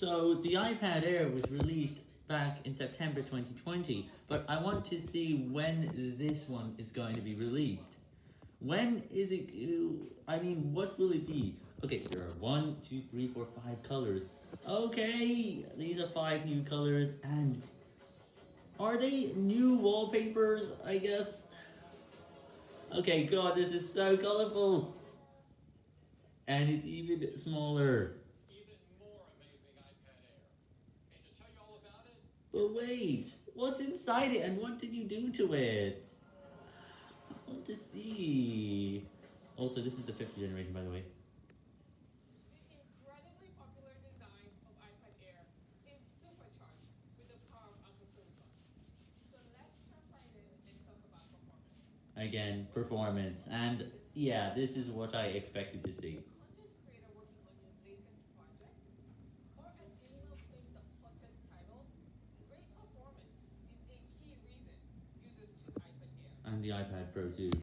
So the iPad Air was released back in September 2020, but I want to see when this one is going to be released. When is it, uh, I mean, what will it be? Okay, there are one, two, three, four, five colors. Okay, these are five new colors, and are they new wallpapers, I guess? Okay, god, this is so colorful! And it's even smaller. even more amazing iPad Air. And to tell you all about it, But wait, what's inside it and what did you do to it? I want to see. Also, this is the fifth generation, by the way. The incredibly popular design of iPad Air is supercharged with the power of Apple Silicon. So let's jump right in and talk about performance. Again, performance. And yeah, this is what I expected to see. And the iPad Pro too.